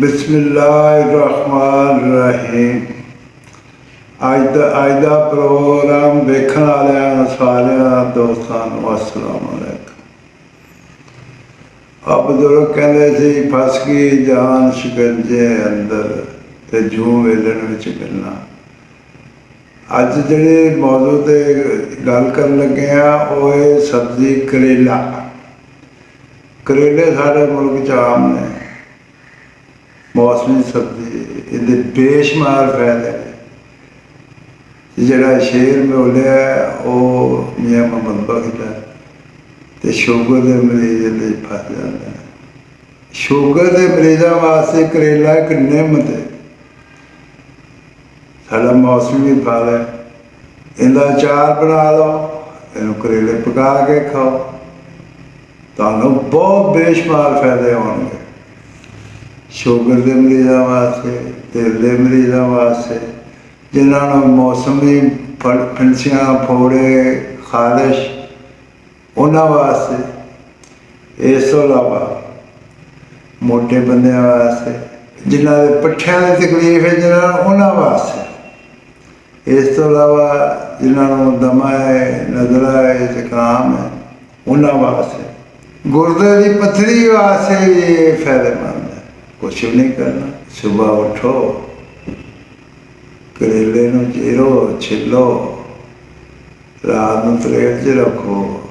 ਬਿਸਮਿਲ੍ਲਾਹਿਰਰਹਿਮਾਨਿਰਰਹੀਮ। ਅੱਜ ਦਾ ਅੱਜ ਦਾ ਪ੍ਰੋਗਰਾਮ ਵੇਖਣ ਵਾਲਿਆਂ ਸਾਰਿਆਂ ਦੋਸਤਾਂ ਨੂੰ ਅਸਲਾਮ ਅਲੈਕੁਮ। ਆਪ ਬਜ਼ੁਰਗ ਕਹਿੰਦੇ ਸੀ, ਫਸ ਗਈ ਜਾਨ ਸ਼ਿਕੰਜੇ ਅੰਦਰ ਤੇ ਜੂ ਵੇਲਣ ਵਿੱਚ ਮਿਲਣਾ। ਅੱਜ ਜਿਹੜੇ ਮੌਜੂਦ ਤੇ ਗੱਲ ਕਰਨ ਲੱਗੇ ਆ, ਉਹ ਹੈ ਸਬਜ਼ੀ ਕਰੇਲਾ। ਕਰੇਲੇ ਸਾਡੇ ਮੁਲਕ ਚ ਆਮ ਨੇ। ਮੌਸਮੀ ਸਬਜ਼ੀ ਇਹਦੇ ਬੇਸ਼ੁਮਾਰ ਫਾਇਦੇ ਨੇ ਜਿਹੜਾ ਸ਼ੇਰ ਮਿਲਿਆ ਉਹ ਮੀਆਂ ਮੁਹੰਮਦ ਬਖਸ਼ ਤੇ ਸ਼ੂਗਰ ਦੇ ਮਰੀਜ਼ ਲਈ ਫਸ ਜਾਂਦਾ ਸ਼ੂਗਰ ਦੇ ਮਰੀਜ਼ਾਂ ਵਾਸਤੇ ਕਰੇਲਾ ਇੱਕ ਨਿਮਤ ਹੈ। ਸਾਡਾ ਮੌਸਮੀ ਫਲ ਹੈ। ਇਹਦਾ ਚਾਰ ਬਣਾ ਲਓ, ਇਹਨੂੰ ਕਰੇਲੇ ਪਕਾ ਕੇ ਖਾਓ। ਤੁਹਾਨੂੰ ਬਹੁਤ ਬੇਸ਼ੁਮਾਰ ਫਾਇਦੇ ਹੋਣਗੇ। ਸ਼ੂਗਰ ਦੇ ਮਰੀਜ਼ਾਂ ਵਾਸਤੇ, ਦਿਲ ਦੇ ਮਰੀਜ਼ਾਂ ਵਾਸਤੇ, ਜਿਨ੍ਹਾਂ ਨੂੰ ਮੌਸਮੀ ਫਲ ਫਿੰਸੀਆਂ ਫੋੜੇ, ਖਾਰਿਸ਼, ਉਹਨਾਂ ਵਾਸਤੇ। ਇਸ ਤੋਂ ਇਲਾਵਾ ਮੋਟੇ ਬੰਦਿਆਂ ਵਾਸਤੇ, ਜਿਨ੍ਹਾਂ ਦੇ ਪੱਠਿਆਂ ਦੀ ਤਕਲੀਫ ਹੈ, ਜਿਨ੍ਹਾਂ ਨੂੰ ਉਹਨਾਂ ਵਾਸਤੇ। ਇਸ ਤੋਂ ਇਲਾਵਾ ਜਿਨ੍ਹਾਂ ਨੂੰ ਦਮਾ ਹੈ ਨਜ਼ਲਾ ਹੈ, ਜ਼ੁਕਾਮ ਹੈ, ਉਹਨਾਂ ਵਾਸਤੇ। ਗੁਰਦੇ ਦੀ ਪੱਥਰੀ ਵਾਸਤੇ ਇਹ ਫਾਇਦੇਮੰਦ ਹੈ ਕੁਛ ਵੀ ਨਹੀਂ ਕਰਨਾ। ਸਵੇਰ ਉਠੋ, ਕਰੇਲੇ ਨੂੰ ਚੀਰੋ, ਛਿੱਲੋ, ਰਾਤ ਨੂੰ ਤੇਲ 'ਚ ਰੱਖੋ,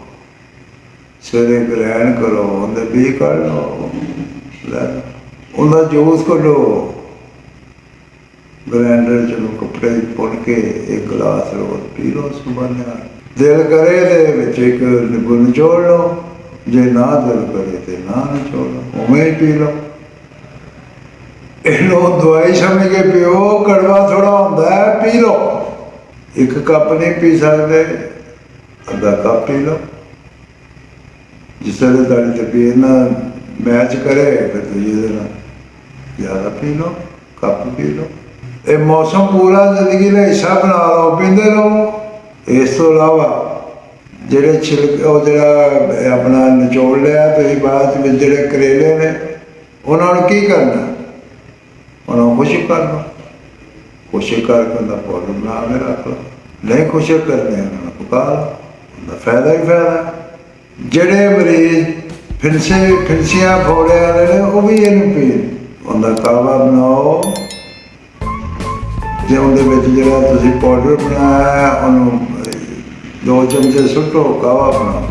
ਸਵੇਰੇ ਗ੍ਰਹਿਣ ਕਰੋ, ਉਹਦੇ ਵੀ ਕੱਢ ਲਓ, ਲੈ ਲਓ। ਉਹਦਾ ਜੂਸ ਕੱਢੋ। ਗ੍ਰੈਂਡਰ ਚ ਨੂੰ ਕੱਪੜੇ 'ਚ ਕੇ ਇੱਕ ਗਲਾਸ ਰੋਜ਼ ਪੀ ਲਓ ਸੁਬਹ ਨਾਲ। ਦਿਲ ਕਰੇ ਤੇ ਵਿੱਚ ਇੱਕ ਨਿੰਬੂ ਨਿਚੋੜ ਲਓ, ਜੇ ਨਾ ਦਿਲ ਕਰੇ ਤੇ ਨਾ ਨਿਚੋੜ ਲਓ, ਉਵੇਂ ਹੀ ਪੀ ਲਓ। ਇਹਨੂੰ ਦਵਾਈ ਸਮਝ ਕੇ ਪੀਓ ਕੜਵਾ ਥੋੜਾ ਹੁੰਦਾ ਹੈ, ਪੀ ਲਓ। ਇੱਕ ਕੱਪ ਨਹੀਂ ਪੀ ਸਕਦੇ, ਅੱਧਾ ਕੱਪ ਪੀ ਲਓ। ਜਿਸ ਤਰ੍ਹਾਂ ਤੁਹਾਡੀ ਤਬੀਅਤ ਨਾਲ ਮੈਚ ਕਰੇ, ਫਿਰ ਤੁਸੀਂ ਇਹਦੇ ਨਾਲ ਜ਼ਿਆਦਾ ਪੀ ਲਓ, ਕੱਪ ਪੀ ਲਓ। ਇਹ ਮੌਸਮ ਪੂਰਾ ਜ਼ਿੰਦਗੀ ਦਾ ਹਿੱਸਾ ਬਣਾ ਲਓ, ਪੀਂਦੇ ਰਹੋ। ਇਸ ਤੋਂ ਇਲਾਵਾ ਜਿਹੜੇ ਛਿਲਕ, ਉਹ ਜਿਹੜਾ ਆਪਣਾ ਨਿਚੋੜ ਲਿਆ, ਤੁਸੀਂ ਬਾਅਦ ਵਿੱਚ ਜਿਹੜੇ ਕਰੇਲੇ ਨੇ, ਉਹਨਾਂ ਨੂੰ ਕੀ ਕਰਨਾ? ਉਹਨਾਂ ਨੂੰ ਖੁਸ਼ਕ ਕਰ ਲਓ। ਖੁਸ਼ਕ ਕਰਕੇ ਉਹਦਾ ਪਾਊਡਰ ਬਣਾ ਕੇ ਰੱਖ ਲਓ। ਨਹੀਂ ਖੁਸ਼ਕ ਕਰਨੇ ਉਹਨਾਂ ਨੂੰ ਪਕਾ ਲਓ ਫਾਇਦਾ ਹੀ ਫਾਇਦਾ। ਜਿਹੜੇ ਮਰੀਜ਼ ਫਿੰਸੇ, ਫਿੰਸੀਆਂ ਫੋੜੇ ਵਾਲੇ ਨੇ, ਉਹ ਵੀ ਇਹਨੂੰ ਪੀਣ ਉਹਦਾ ਕਾਵਾ ਬਣਾਓ। ਜੇ ਉਹਦੇ ਵਿੱਚ ਜਿਹੜਾ ਤੁਸੀਂ ਪਾਊਡਰ ਬਣਾਇਆ, ਉਹਨੂੰ ਦੋ ਚਮਚੇ ਸੁੱਟੋ ਕਾਵਾ ਬਣਾਓ।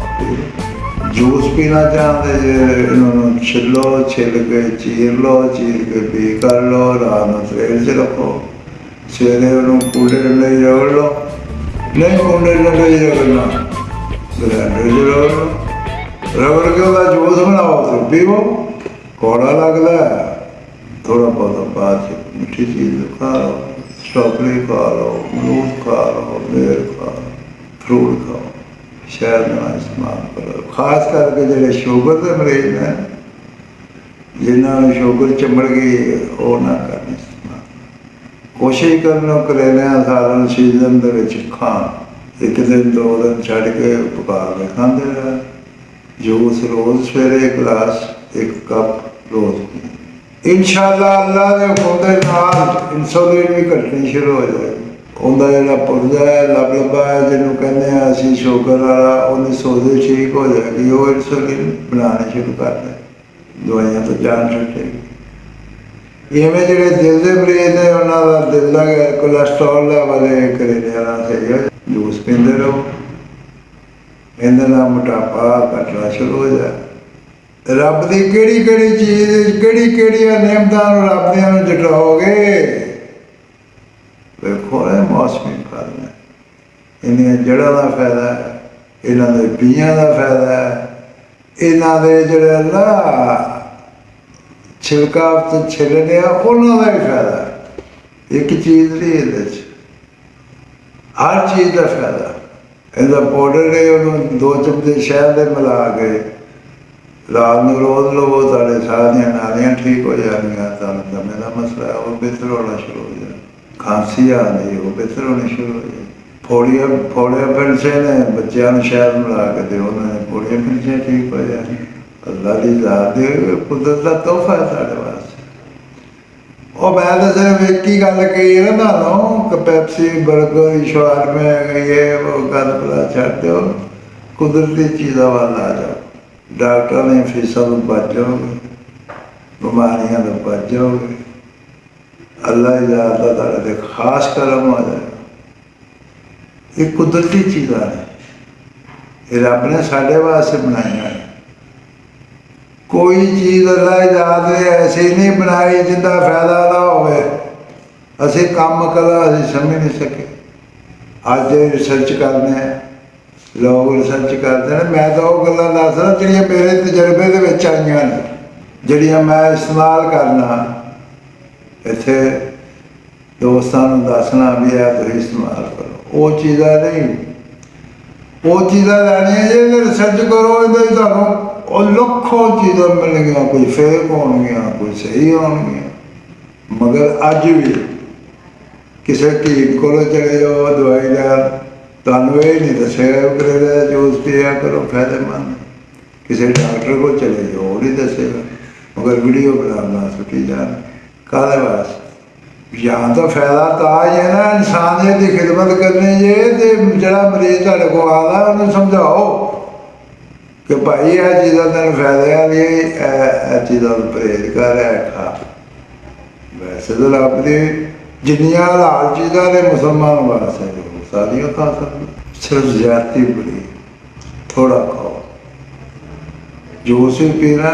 ਜੂਸ ਪੀਣਾ ਚਾਹੁੰਦੇ ਜੇ, ਇਹਨਾਂ ਨੂੰ ਛਿੱਲੋ, ਛਿੱਲ ਕੇ ਚੀਰ ਲਓ ਚੀਰ ਕੇ ਪੀ ਕਰ ਲਓ, ਰਾਤ ਨੂੰ ਤੇਲ 'ਚ ਰੱਖੋ। ਸਵੇਰੇ ਉਹਨੂੰ ਕੂਲਰ ਲਈ ਰਗੜ ਲਓ। ਨਹੀਂ ਕੂਲਰ ਲਈ ਰਗੜਨਾ। ਗ੍ਰੈਂਡਰ 'ਚ ਰਗੜ ਲਓ। ਰਗੜ ਕੇ ਉਹਦਾ ਜੂਸ ਬਣਾਓ ਤੇ ਪੀਵੋ। ਕੋੜਾ ਲੱਗਦਾ ਥੋੜਾ ਬਹੁਤ ਬਾਅਦ 'ਚ ਮਿੱਠੀ ਚੀਜ਼ ਖਾ ਲਓ। ਸਟ੍ਰਾਬੇਰੀ ਖਾ ਲਓ, ਅਮਰੂਦ ਖਾ ਲਓ ਬੇਰ ਖਾ ਲਓ ਸ਼ਹਿਰ ਖਾਓ ਸ਼ਹਿਦ ਇਸਤੇਮਾਲ ਕਰੋ ਖਾਸ ਕਰਕੇ ਜਿਹੜੇ ਸ਼ੂਗਰ ਦੇ ਮਰੀਜ਼ ਨੇ, ਜਿਨ੍ਹਾਂ ਨੂੰ ਸ਼ੂਗਰ ਚੰਬੜ ਗਈ, ਉਹ ਨਾ ਕਰਨ ਕੋਸ਼ਿਸ਼ ਕਰਨਾ ਕਰੇਲਿਆਂ ਸਾਰਨ ਸੀਜ਼ਨ ਦੇ ਵਿੱਚ ਖਾਣ। ਇੱਕ ਦਿਨ, ਦੋ ਦਿਨ ਛੱਡ ਕੇ ਪਕਾ ਕੇ ਖਾਂਦੇ ਰਹਿਣ ਜੂਸ ਰੋਜ਼ ਸਵੇਰੇ ਗਲਾਸ, ਇੱਕ ਕੱਪ ਰੋਜ਼ ਇਨਸ਼ਾਅੱਲਾ ਅੱਲਾ ਦੇ ਹੁਕਮ ਦੇ ਨਾਲ ਇਨਸੂਲਿਨ ਵੀ ਘਟਣੀ ਸ਼ੁਰੂ ਹੋ ਜਾਏਗੀ। ਉਹਦਾ ਜਿਹੜਾ ਪੁਰਜਾ ਹੈ, ਲੱਭ ਲੱਭਾ ਹੈ, ਜਿਹਨੂੰ ਕਹਿੰਦੇ ਆ ਅਸੀਂ ਸ਼ੂਗਰ ਵਾਲਾ ਉਹਨੇ ਸੋਜ਼ੇ ਠੀਕ ਹੋ ਜਾਏਗੀ ਉਹ ਇਨਸੂਲਿਨ ਬਣਾਉਣੀ ਸ਼ੁਰੂ ਕਰ ਦੇ ਦਵਾਈਆਂ ਤੋਂ ਜਾਨ ਛੱਡੇ। ਇਵੇਂ ਜਿਹੜੇ ਦਿਲ ਦੇ ਮਰੀਜ਼ ਨੇ, ਉਹਨਾਂ ਦਾ ਦਿਲ ਦਾ ਕੋਲੇਸਟ੍ਰੋਲ ਲੈਵਲ ਹੈ ਕਰੇ ਜਾਣਾ ਸਹੀ ਹੋ ਜੂਸ ਪੀਂਦੇ ਰਹੋ। ਇਹਦੇ ਨਾਲ ਮੋਟਾਪਾ ਘਟਣਾ ਸ਼ੁਰੂ ਹੋ ਜਾਏ। ਰੱਬ ਦੀ ਕਿਹੜੀ ਕਿਹੜੀ ਚੀਜ਼ ਕਿਹੜੀ ਕਿਹੜੀਆਂ ਨਿਯਮਤਾਂ ਨੂੰ ਰੱਬ ਦੀਆਂ ਨੂੰ ਜਟਾਓਗੇ ਵੇਖੋ ਇਹ ਮੌਸਮੀ ਫਲ ਨੇ ਇਹਨਾਂ ਜੜ੍ਹਾਂ ਦਾ ਫਾਇਦਾ ਹੈ, ਇਹਨਾਂ ਦੇ ਬੀਆਂ ਦਾ ਫਾਇਦਾ ਹੈ, ਇਹਨਾਂ ਦੇ ਜਿਹੜੇ ਨਾ ਛਿਲਕਾ ਤੋਂ ਛਿਲਨੇ ਆ, ਉਹਨਾਂ ਦਾ ਵੀ ਫਾਇਦਾ ਇੱਕ ਚੀਜ਼ ਨਹੀਂ ਇਹਦੇ ਚ, ਹਰ ਚੀਜ਼ ਦਾ ਫਾਇਦਾ ਇਹਦਾ ਪਾਊਡਰ ਹੈ ਉਹਨੂੰ ਦੋ ਚਮਚੇ ਸ਼ਹਿਦ ਦੇ ਮਿਲਾ ਕੇ ਰਾਤ ਨੂੰ ਰੋਜ਼ ਲਵੋ, ਤੁਹਾਡੇ ਸਾਰੀਆਂ ਨਾਲੀਆਂ ਠੀਕ ਹੋ ਜਾਣਗੀਆਂ, ਤੁਹਾਨੂੰ ਦਮੇ ਦਾ ਮਸਲਾ ਉਹ ਬਿਹਤਰ ਹੋਣਾ ਸ਼ੁਰੂ ਹੋ ਜਾਏ ਖਾਂਸੀ ਆ ਨਹੀਂ ਉਹ ਬਿਹਤਰ ਹੋਣੀ ਸ਼ੁਰੂ ਹੋ ਜਾਏ ਫੋੜੀਆਂ ਫੋੜੀਆਂ ਫਿਰਸੇ ਨੇ ਬੱਚਿਆਂ ਨੂੰ ਸ਼ਹਿਦ ਮਿਲਾ ਕੇ ਦਿਓ ਉਹਨਾਂ ਨੇ ਫੋੜੀਆਂ ਫਿਰਸੇ ਠੀਕ ਹੋ ਜਾਣਗੀਆਂ ਅੱਲਾ ਦੀ ਜ਼ਾਤ ਦੇ ਕੁਦਰਤ ਦਾ ਤੋਹਫਾ ਹੈ ਸਾਡੇ ਵਾਸਤੇ ਉਹ ਮੈਂ ਤਾਂ ਸਿਰਫ ਇੱਕ ਹੀ ਗੱਲ ਕਹੀ ਹੈ ਨਾ ਤੁਹਾਨੂੰ ਕਿ ਪੈਪਸੀ 버ਗਰ ਸ਼ਵਾਰਮੇ ਇਹ ਉਹ ਗੱਲ ਬਲਾ ਛੱਡ ਦਿਓ ਕੁਦਰਤੀ ਚੀਜ਼ਾਂ ਵੱਲ ਆ ਜਾਓ ਡਾਕਟਰ ਨੇ ਫੀਸਾਂ ਤੋਂ ਬਚ ਜਾਓਗੇ ਬਿਮਾਰੀਆਂ ਤੋਂ ਬਚ ਦਾ ਤੁਹਾਡੇ ਤੇ ਖਾਸ ਕਰਮ ਹੋ ਜਾਏਗਾ ਇਹ ਕੁਦਰਤੀ ਚੀਜ਼ਾਂ ਨੇ ਇਹ ਰੱਬ ਨੇ ਸਾਡੇ ਵਾਸਤੇ ਬਣਾਈਆਂ ਨੇ ਕੋਈ ਚੀਜ਼ ਅੱਲਾਹ ਦੀ ਜ਼ਾਤ ਐਸੀ ਨਹੀਂ ਬਣਾਈ ਜਿੰਦਾ ਫਾਇਦਾ ਨਾ ਹੋਵੇ। ਅਸੀਂ ਕੰਮ ਕਰਾ ਅਸੀਂ ਸਮਝ ਨਹੀਂ ਸਕੇ। ਅੱਜ ਰਿਸਰਚ ਕਰਨੇ ਲੋਕ ਰਿਸਰਚ ਕਰਦੇ ਨੇ। ਮੈਂ ਤਾਂ ਉਹ ਗੱਲਾਂ ਦੱਸਦਾ ਜਿਹੜੀਆਂ ਮੇਰੇ ਤਜਰਬੇ ਦੇ ਵਿੱਚ ਆਈਆਂ ਨੇ, ਜਿਹੜੀਆਂ ਮੈਂ ਇਸਤੇਮਾਲ ਕਰਨਾ ਇੱਥੇ ਦੋਸਤਾਂ ਨੂੰ ਦੱਸਣਾ ਵੀ ਆ, ਤੁਸੀਂ ਇਸਤੇਮਾਲ ਕਰੋ। ਉਹ ਚੀਜ਼ਾਂ ਨਹੀਂ। ਉਹ ਚੀਜ਼ਾਂ ਲੈਣੀਆਂ ਜੇ ਰਿਸਰਚ ਕਰੋ, ਇਹਦੇ ਤੁਹਾਨੂੰ ਉਹ ਲੱਖੋਂ ਚੀਜ਼ਾਂ ਮਿਲਣਗੀਆਂ, ਕੋਈ ਫੇਕ ਹੋਣਗੀਆਂ, ਕੋਈ ਸਹੀ ਹੋਣਗੀਆਂ। ਮਗਰ ਅੱਜ ਵੀ ਕਿਸੇ ਕੀ ਕੋਲ ਚਲੇ ਜਾਓ, ਦਵਾਈ ਦਾ ਤੁਹਾਨੂੰ ਇਹ ਨਹੀਂ ਦੱਸਿਆ ਕਿ ਜੂਸ ਪੀਆ ਕਰੋ, ਫਾਇਦੇਮੰਦ। ਕਿਸੇ ਡਾਕਟਰ ਕੋਲ ਚਲੇ ਜਾਓ, ਉਹ ਨਹੀਂ ਦੱਸੇਗਾ ਮਗਰ ਵੀਡੀਓ ਬਣਾਉਣਾ ਸੁੱਟੀ ਜਾਣ। ਕਾਹਦੇ ਵਾਸਤੇ ਜਾਂ ਤਾਂ ਫਾਇਦਾ ਤਾਂ ਹੀ ਹੈ ਨਾ ਇਨਸਾਨੀਅਤ ਦੀ ਖਿਦਮਤ ਕਰਨੀ ਜੇ ਤੇ ਜਿਹੜਾ ਮਰੀਜ਼ ਤੁਹਾਡੇ ਕੋਲ ਆਦਾ ਉਹਨੂੰ ਸਮਝਾਓ ਕਿ ਭਾਈ ਇਹ ਚੀਜ਼ਾਂ ਤੈਨੂੰ ਫਾਇਦੇ ਆ ਇਹ ਚੀਜ਼ਾਂ ਨੂੰ ਪਰਹੇਜ਼ ਕਰ ਰਿਹਾ ਖਾ। ਵੈਸੇ ਤਾਂ ਰੱਬ ਦੀ ਜਿੰਨੀਆਂ ਹਲਾਲ ਚੀਜ਼ਾਂ ਨੇ ਮੁਸਲਮਾਨ ਵਾਸਤੇ ਸਾਰੀਆਂ ਤਾਂ ਸਕਦੇ ਸਿਰਫ ਜ਼ਿਆਦਤੀ ਬੜੀ ਥੋੜਾ ਖਾਓ। ਜੂਸ ਵੀ ਪੀਣਾ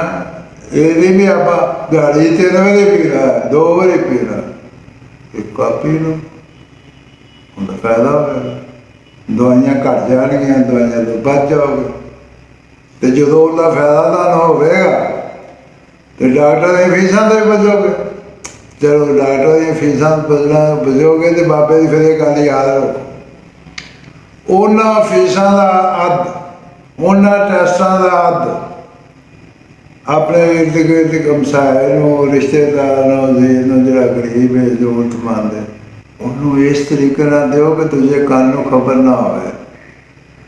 ਇਹ ਨਹੀਂ ਵੀ ਆਪਾਂ ਦਿਹਾੜੀ ਤਿੰਨ ਵਾਰੀ ਪੀਣਾ, ਦੋ ਵਾਰੀ ਪੀਣਾ। ਇੱਕ ਕੱਪ ਪੀ ਲਓ ਉਹਦਾ ਫਾਇਦਾ ਹੋਵੇਗਾ ਦਵਾਈਆਂ ਘਟ ਜਾਣਗੀਆਂ, ਦਵਾਈਆਂ ਤੋਂ ਬਚ ਜਾਓਗੇ। ਤੇ ਜਦੋਂ ਉਹਦਾ ਫਾਇਦਾ ਤੁਹਾਨੂੰ ਹੋਵੇਗਾ, ਤੇ ਡਾਕਟਰ ਦੀਆਂ ਫੀਸਾਂ ਤੋਂ ਵੀ ਬਚੋਗੇ। ਜਦੋਂ ਡਾਕਟਰ ਦੀਆਂ ਫੀਸਾਂ ਬਚਣਾ, ਬਚੋਗੇ ਤੇ ਬਾਬੇ ਦੀ ਫਿਰ ਇਹ ਗੱਲ ਯਾਦ ਰੱਖੋ। ਉਹਨਾਂ ਫੀਸਾਂ ਦਾ ਅੱਧ, ਉਹਨਾਂ ਟੈਸਟਾਂ ਦਾ ਅੱਧ ਆਪਣੇ ਇਰਦ ਗਿਰਦ ਕਮਸਾਏ ਨੂੰ ਰਿਸ਼ਤੇਦਾਰ ਨੂੰ ਜੀ ਨੂੰ ਜਿਹੜਾ ਗਰੀਬ ਹੈ ਜ਼ਰੂਰਤਮੰਦ ਹੈ ਉਹਨੂੰ ਇਸ ਤਰੀਕੇ ਨਾਲ ਦਿਓ ਕਿ ਦੂਜੇ ਕੰਨ ਨੂੰ ਖਬਰ ਨਾ ਹੋਵੇ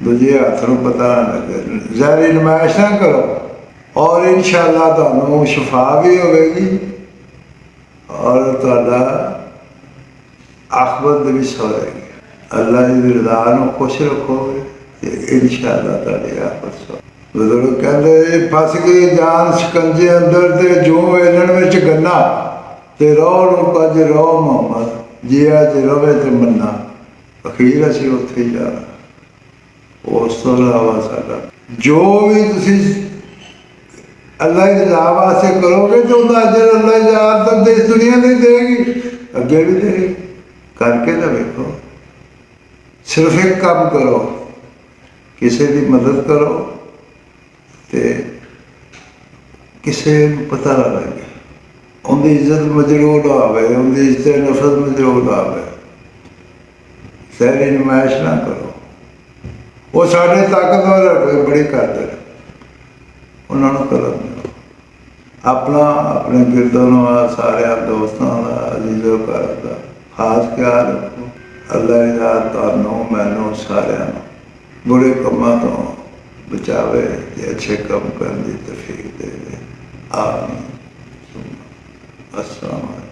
ਦੂਜੇ ਹੱਥ ਨੂੰ ਪਤਾ ਨਾ ਲੱਗੇ ਜ਼ਾਰੀ ਨਮਾਇਸ਼ ਨਾ ਕਰੋ ਔਰ ਇਨਸ਼ਾਅੱਲਾ ਤੁਹਾਨੂੰ ਸ਼ਿਫਾ ਵੀ ਹੋਵੇਗੀ ਔਰ ਤੁਹਾਡਾ ਆਖਰਤ ਵੀ ਸਵਰੇਗੀ ਅੱਲਾ ਦੀ ਰਜ਼ਾ ਨੂੰ ਖੁਸ਼ ਰੱਖੋਗੇ ਤੇ ਇਨਸ਼ਾਅੱਲਾ ਤੁਹਾਡੀ ਆਖਰਤ ਸਵਰੇਗੀ ਬਜ਼ੁਰਗ ਕਹਿੰਦੇ ਫਸ ਗਈ ਜਾਨ ਸ਼ਿਕੰਜੇ ਅੰਦਰ ਤੇ ਜੋ ਵੇਲਣ ਵਿੱਚ ਗੰਨਾ। ਤੇ ਰੋ ਨੂੰ ਕੱਜ ਰੋ ਮੁਹੰਮਦ ਜੀਆ ਤੇ ਰਵੇ ਤੇ ਮੰਨਾ। ਅਖੀਰ ਅਸੀਂ ਉੱਥੇ ਹੀ ਜਾਣਾ। ਉਸ ਤੋਂ ਇਲਾਵਾ ਸਾਡਾ। ਜੋ ਵੀ ਤੁਸੀਂ ਅੱਲਾਹ ਦੀ ਰਜ਼ਾ ਵਾਸਤੇ ਕਰੋਗੇ ਤੇ ਉਹਦਾ ਅਜਰ ਅੱਲਾਹ ਦੀ ਰਜ਼ਾ ਤਾਂ ਦੇਸ ਦੁਨੀਆ ਨਹੀਂ ਦੇਗੀ ਅੱਗੇ ਵੀ ਦੇਗੀ ਕਰਕੇ ਤਾਂ ਵੇਖੋ। ਸਿਰਫ ਇੱਕ ਕੰਮ ਕਰੋ। ਕਿਸੇ ਦੀ ਮਦਦ ਕਰੋ। ਤੇ ਕਿਸੇ ਨੂੰ ਪਤਾ ਨਾ ਲੱਗੇ। ਉਹਦੀ ਇੱਜ਼ਤ ਮਜਰੂਰ ਆਵੇ ਉਹਦੀ ਇੱਜ਼ਤ ਨਫਰਤ ਮਜਰੂਰ ਆਵੇ ਸਹਿਰੀ ਨਮਾਇਸ਼ ਨਾ ਕਰੋ। ਉਹ ਸਾਡੇ ਤਾਕਤਵਰ ਬੜੇ ਬੜੀ ਕਰਦੇ ਉਹਨਾਂ ਨੂੰ ਕਰੋ। ਆਪਣਾ, ਆਪਣੇ ਗਿਰਦਾਂ ਨੂੰ ਸਾਰਿਆਂ ਦੋਸਤਾਂ ਦਾ ਅਜ਼ੀਜ਼ੋ ਕਰਦਾ ਖਾਸ ਖਿਆਲ ਰੱਖੋ। ਅੱਲਾਹ ਦੀ ਤੁਹਾਨੂੰ, ਮੈਨੂੰ, ਸਾਰਿਆਂ ਨੂੰ। ਬੁਰੇ ਕੰਮਾਂ ਤੋਂ ਬਚਾਵੇ ਤੇ ਅੱਛੇ ਕੰਮ ਕਰਨ ਦੀ ਤੌਫੀਕ ਦੇਵੇ। ਆਮੀਨ। ਅਸਲਾਮ